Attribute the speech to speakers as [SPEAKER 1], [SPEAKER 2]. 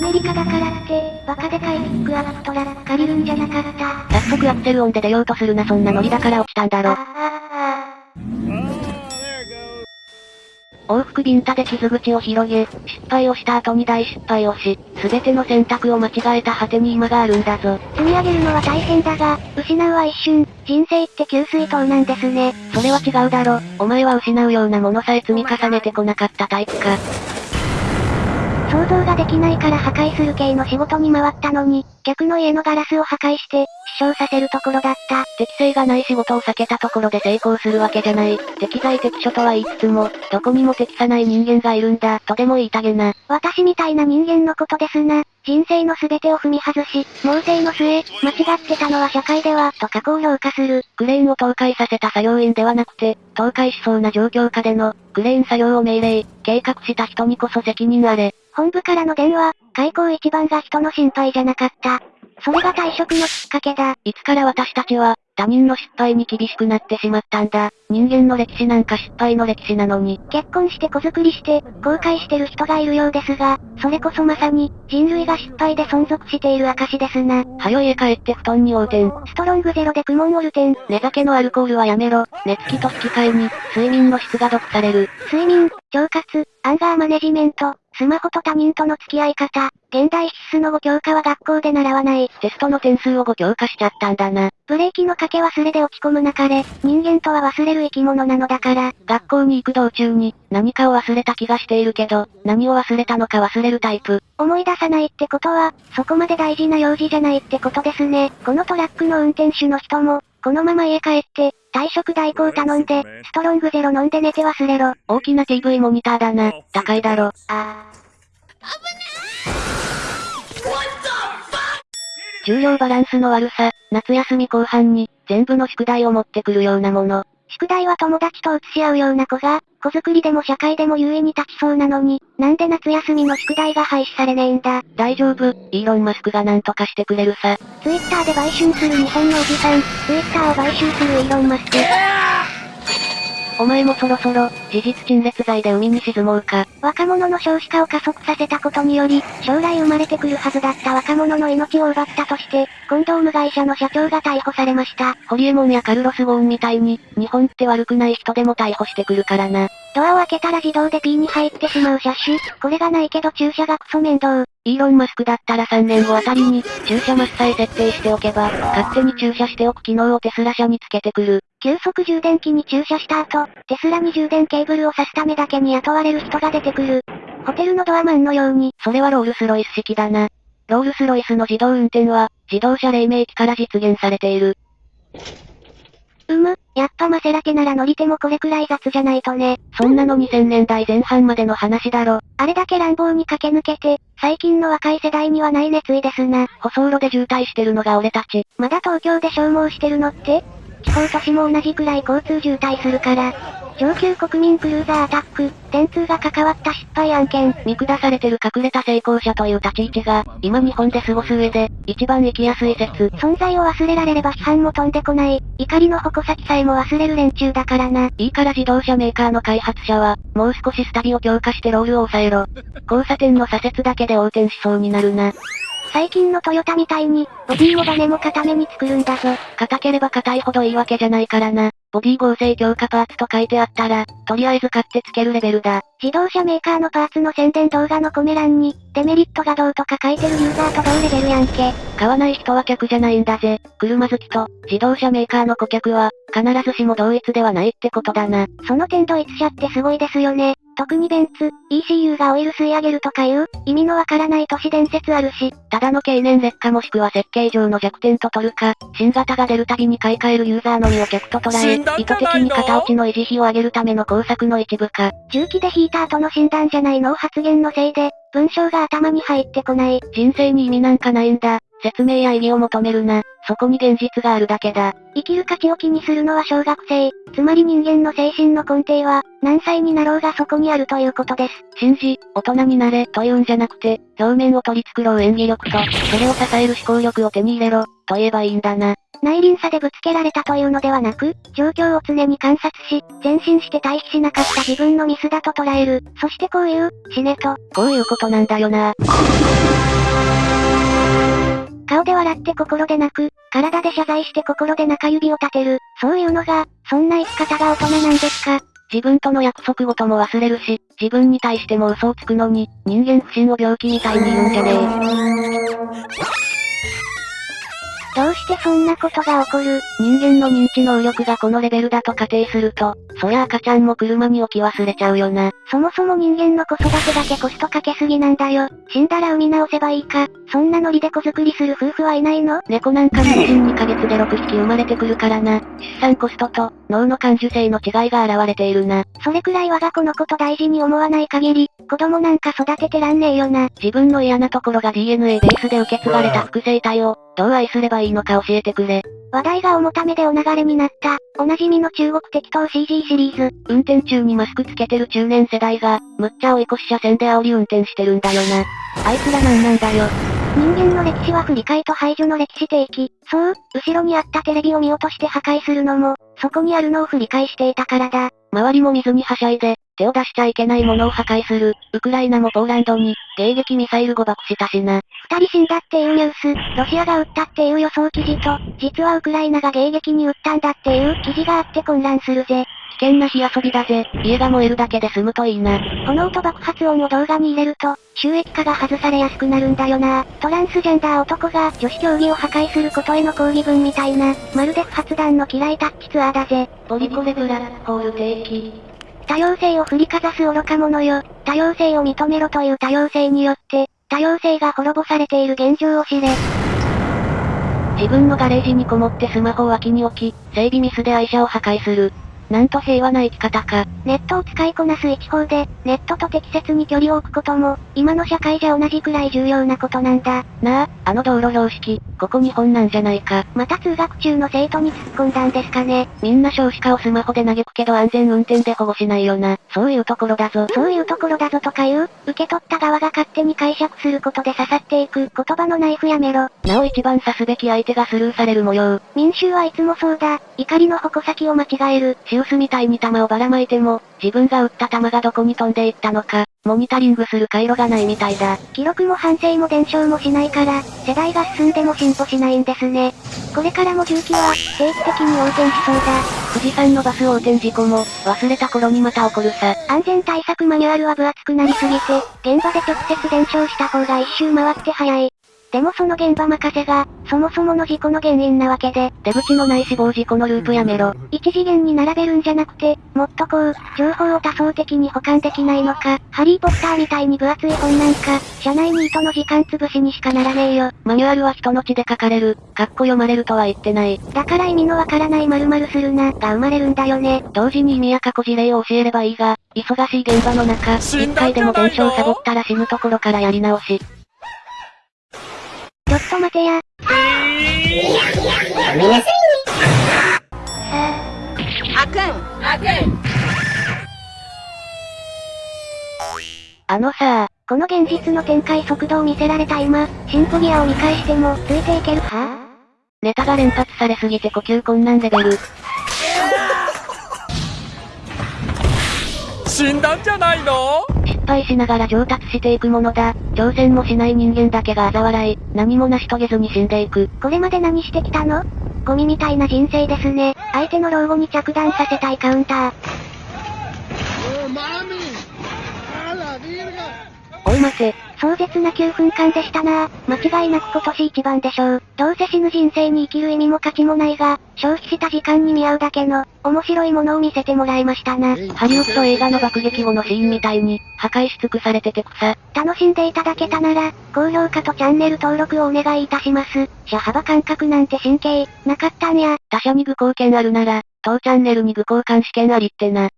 [SPEAKER 1] アメリカだからって、バカでかいピックアップトラック借りるんじゃなかった。
[SPEAKER 2] 早速アクセル音で出ようとするなそんなノリだから落ちたんだろ。往復ビンタで傷口を広げ、失敗をした後に大失敗をし、すべての選択を間違えた果てに今があるんだぞ。
[SPEAKER 1] あ積み上げるのは大変だが、失うは一瞬、人生って給水塔なんですね。
[SPEAKER 2] それは違うだろ。お前は失うようなものさえ積み重ねてこなかったタイプか。
[SPEAKER 1] 想像ができないから破壊する系の仕事に回ったのに、客の家のガラスを破壊して、死傷させるところだった。
[SPEAKER 2] 適性がない仕事を避けたところで成功するわけじゃない。適材適所とは言いつつも、どこにも適さない人間がいるんだ、とでも言いたげな。
[SPEAKER 1] 私みたいな人間のことですな。人生の全てを踏み外し、猛省の末、間違ってたのは社会では、と過去を評価する。
[SPEAKER 2] クレーンを倒壊させた作業員ではなくて、倒壊しそうな状況下での、クレーン作業を命令、計画した人にこそ責任あれ。
[SPEAKER 1] 本部からの電話、開口一番が人の心配じゃなかった。それが退職のきっかけだ。
[SPEAKER 2] いつから私たちは、他人の失敗に厳しくなってしまったんだ。人間の歴史なんか失敗の歴史なのに。
[SPEAKER 1] 結婚して子作りして、後悔してる人がいるようですが、それこそまさに、人類が失敗で存続している証ですな。
[SPEAKER 2] はよ家帰って布団に横転。
[SPEAKER 1] ストロングゼロでクモンオルテン。
[SPEAKER 2] 寝酒のアルコールはやめろ。寝つきと引き換えに、睡眠の質が毒される。
[SPEAKER 1] 睡眠、腸活、アンガーマネジメント、スマホと他人との付き合い方、現代必須の5教科は学校で習わない。
[SPEAKER 2] テストの点数を5強化しちゃったんだな。
[SPEAKER 1] ブレーキのかけ忘れで落ち込むなかれ、人間とは忘れる生き物なのだから。
[SPEAKER 2] 学校に行く道中に、何かを忘れた気がしているけど、何を忘れたのか忘れるタイプ。
[SPEAKER 1] 思い出さないってことは、そこまで大事な用事じゃないってことですね。このトラックの運転手の人も、このまま家帰って、退職代行頼んで、ストロングゼロ飲んで寝て忘れろ。
[SPEAKER 2] 大きな TV モニターだな。高いだろ。
[SPEAKER 1] あ
[SPEAKER 2] 重量バランスの悪さ、夏休み後半に、全部の宿題を持ってくるようなもの。
[SPEAKER 1] 宿題は友達と移し合うような子が、子作りでも社会でも優位に立ちそうなのに、なんで夏休みの宿題が廃止されねえんだ？
[SPEAKER 2] 大丈夫、イーロンマスクがなんとかしてくれるさ。
[SPEAKER 1] ツイッターで売春する日本のおじさん、ツイッターを買収するイーロンマスク。
[SPEAKER 2] お前もそろそろ、事実陳列罪で海に沈もうか。
[SPEAKER 1] 若者の少子化を加速させたことにより、将来生まれてくるはずだった若者の命を奪ったとして、コンドーム会社の社長が逮捕されました。
[SPEAKER 2] ホリエモンやカルロス・ゴーンみたいに、日本って悪くない人でも逮捕してくるからな。
[SPEAKER 1] ドアを開けたら自動で P に入ってしまう車種。これがないけど駐車がクソ面倒。
[SPEAKER 2] イーロン・マスクだったら3年後あたりに、駐車マスさえ設定しておけば、勝手に駐車しておく機能をテスラ社につけてくる。
[SPEAKER 1] 急速充電器に駐車した後、テスラに充電ケーブルを挿すためだけに雇われる人が出てくる。ホテルのドアマンのように、
[SPEAKER 2] それはロールスロイス式だな。ロールスロイスの自動運転は、自動車黎明期から実現されている。
[SPEAKER 1] うむ、やっぱマセラテなら乗り手もこれくらい雑じゃないとね。
[SPEAKER 2] そんなの2000年代前半までの話だろ。
[SPEAKER 1] あれだけ乱暴に駆け抜けて、最近の若い世代にはない熱意ですな。
[SPEAKER 2] 舗装路で渋滞してるのが俺たち。
[SPEAKER 1] まだ東京で消耗してるのって？地方都市も同じくらい交通渋滞するから。上級国民クルーザーアタック、電通が関わった失敗案件。
[SPEAKER 2] 見下されてる隠れた成功者という立ち位置が、今日本で過ごす上で、一番生きやすい説。
[SPEAKER 1] 存在を忘れられれば批判も飛んでこない。怒りの矛先さえも忘れる連中だからな。
[SPEAKER 2] いいから自動車メーカーの開発者は、もう少しスタビを強化してロールを抑えろ。交差点の左折だけで横転しそうになるな。
[SPEAKER 1] 最近のトヨタみたいに、ボディもバネも固めに作るんだぞ。
[SPEAKER 2] 硬ければ硬いほどいいわけじゃないからな。ボディ合成強化パーツと書いてあったら、とりあえず買ってつけるレベルだ。
[SPEAKER 1] 自動車メーカーのパーツの宣伝動画のコメ欄に、デメリットがどうとか書いてるユーザーと同レベルやんけ。
[SPEAKER 2] 買わない人は客じゃないんだぜ。車好きと、自動車メーカーの顧客は、必ずしも同一ではないってことだな。
[SPEAKER 1] その点ドイツ車ってすごいですよね。特にベンツ、ECU がオイル吸い上げるとかいう、意味のわからない都市伝説あるし、
[SPEAKER 2] ただの経年劣化もしくは設計上の弱点と取るか、新型が出るたびに買い替えるユーザーのみを客と捉え、意図的に型落ちの維持費を上げるための工作の一部か。
[SPEAKER 1] 重機でヒーターとの診断じゃないの発言のせいで、文章が頭に入ってこない。
[SPEAKER 2] 人生に意味なんかないんだ。説明や意義を求めるな。そこに現実があるだけだ。
[SPEAKER 1] 生きる価値を気にするのは小学生。つまり人間の精神の根底は、何歳になろうがそこにあるということです。
[SPEAKER 2] 信じ、大人になれ、というんじゃなくて、表面を取り繕う演技力と、それを支える思考力を手に入れろ、と言えばいいんだな。
[SPEAKER 1] 内輪差でぶつけられたというのではなく、状況を常に観察し、前進して対比しなかった自分のミスだと捉える。そしてこういう、死ねと。
[SPEAKER 2] こういうことなんだよな。
[SPEAKER 1] 顔で笑って心で泣く。体で謝罪して心で中指を立てる。そういうのが、そんな生き方が大人なんですか
[SPEAKER 2] 自分との約束事も忘れるし、自分に対しても嘘をつくのに、人間不信を病気みたいに言うんじゃねえ。
[SPEAKER 1] どうしてそんなことが起こる？
[SPEAKER 2] 人間の認知能力がこのレベルだと仮定すると、そりゃ赤ちゃんも車に置き忘れちゃうよな。
[SPEAKER 1] そもそも人間の子育てだけコストかけすぎなんだよ。死んだら産み直せばいいか。そんなノリで子作りする夫婦はいないの？
[SPEAKER 2] 猫なんか妊娠2ヶ月で6匹生まれてくるからな。出産コストと、脳の感受性の違いが現れているな。
[SPEAKER 1] それくらい我が子のこと大事に思わない限り、子供なんか育ててらんねえよな。
[SPEAKER 2] 自分の嫌なところが DNA ベースで受け継がれた複製体を、どう愛すればいいのか教えてくれ。
[SPEAKER 1] 話題が重ためでお流れになった、おなじみの中国適当 CG シリーズ。
[SPEAKER 2] 運転中にマスクつけてる中年世代が、むっちゃ追い越し車線で煽り運転してるんだよな。あいつらなんなんだよ。
[SPEAKER 1] 人間の歴史は振り返と排除の歴史提起。そう、後ろにあったテレビを見落として破壊するのも、そこにあるのを振り返していたからだ。
[SPEAKER 2] 周りも水にはしゃいで、手を出しちゃいけないものを破壊する。ウクライナもポーランドに、迎撃ミサイル誤爆したしな。
[SPEAKER 1] 二人死んだっていうニュース、ロシアが撃ったっていう予想記事と、実はウクライナが迎撃に撃ったんだっていう記事があって混乱するぜ。
[SPEAKER 2] 危険な火遊びだぜ。家が燃えるだけで済むといいな。
[SPEAKER 1] 炎と爆発音を動画に入れると、収益化が外されやすくなるんだよな。トランスジェンダー男が女子競技を破壊することへの抗議文みたいな、まるで不発弾の嫌いタッチツアーだぜ。
[SPEAKER 2] ポリコレブラホール定期。
[SPEAKER 1] 多様性を振りかざす愚か者よ。多様性を認めろという多様性によって、多様性が滅ぼされている現状を知れ。
[SPEAKER 2] 自分のガレージにこもってスマホを脇に置き、整備ミスで愛車を破壊する。なんと平和な生き方か。
[SPEAKER 1] ネットを使いこなす一方で、ネットと適切に距離を置くことも、今の社会じゃ同じくらい重要なことなんだ。
[SPEAKER 2] なあ、あの道路標識、ここ日本なんじゃないか。
[SPEAKER 1] また通学中の生徒に突っ込んだんですかね。
[SPEAKER 2] みんな少子化をスマホで嘆くけど安全運転で保護しないよな。そういうところだぞ。
[SPEAKER 1] そういうところだぞとか言う、受け取った側が勝手に解釈することで刺さっていく言葉のナイフやめろ。
[SPEAKER 2] なお一番刺すべき相手がスルーされる模様。
[SPEAKER 1] 民衆はいつもそうだ。怒りの矛先を間違える。
[SPEAKER 2] シウスみたいに弾をばらまいても、自分が撃った弾がどこに飛んでいったのか、モニタリングする回路がないみたいだ。
[SPEAKER 1] 記録も反省も伝承もしないから、世代が進んでも進歩しないんですね。これからも重機は、定期的に横転しそうだ。
[SPEAKER 2] 富士山のバス横転事故も、忘れた頃にまた起こるさ。
[SPEAKER 1] 安全対策マニュアルは分厚くなりすぎて、現場で直接伝承した方が一周回って早い。でもその現場任せが、そもそもの事故の原因なわけで、
[SPEAKER 2] 出口のない死亡事故のループやめろ。
[SPEAKER 1] 一次元に並べるんじゃなくて、もっとこう、情報を多層的に保管できないのか、ハリーポッターみたいに分厚い本なんか、社内に糸の時間潰しにしかならねえよ。
[SPEAKER 2] マニュアルは人の血で書かれる、かっこ読まれるとは言ってない。
[SPEAKER 1] だから意味のわからない〇〇するな、が生まれるんだよね。
[SPEAKER 2] 同時に意味や過去事例を教えればいいが、忙しい現場の中、一回でも弁償サボったら死ぬところからやり直し。
[SPEAKER 1] ちょっと待てや。えー、ごめんなさいね。
[SPEAKER 2] あかん。あかん。あのさ
[SPEAKER 1] この現実の展開速度を見せられた今、シンフォギアを見返しても、ついていけるは？
[SPEAKER 2] ネタが連発されすぎて呼吸困難レベル。
[SPEAKER 3] 死んだんじゃないの？
[SPEAKER 2] 失敗しながら上達していくものだ。挑戦もしない人間だけが嘲笑い、何も成し遂げずに死んでいく。
[SPEAKER 1] これまで何してきたの？ゴミみたいな人生ですね。相手の老後に着弾させたいカウンター。
[SPEAKER 2] おい待て。
[SPEAKER 1] 壮絶な9分間でしたな間違いなく今年一番でしょう。どうせ死ぬ人生に生きる意味も価値もないが、消費した時間に見合うだけの、面白いものを見せてもらいましたな。
[SPEAKER 2] ハリウッド映画の爆撃後のシーンみたいに、破壊し尽くされてて草。
[SPEAKER 1] 楽しんでいただけたなら、高評価とチャンネル登録をお願いいたします。車幅感覚なんて神経、なかったんや。
[SPEAKER 2] 他社に具貢献あるなら、当チャンネルに具交換試験ありってな。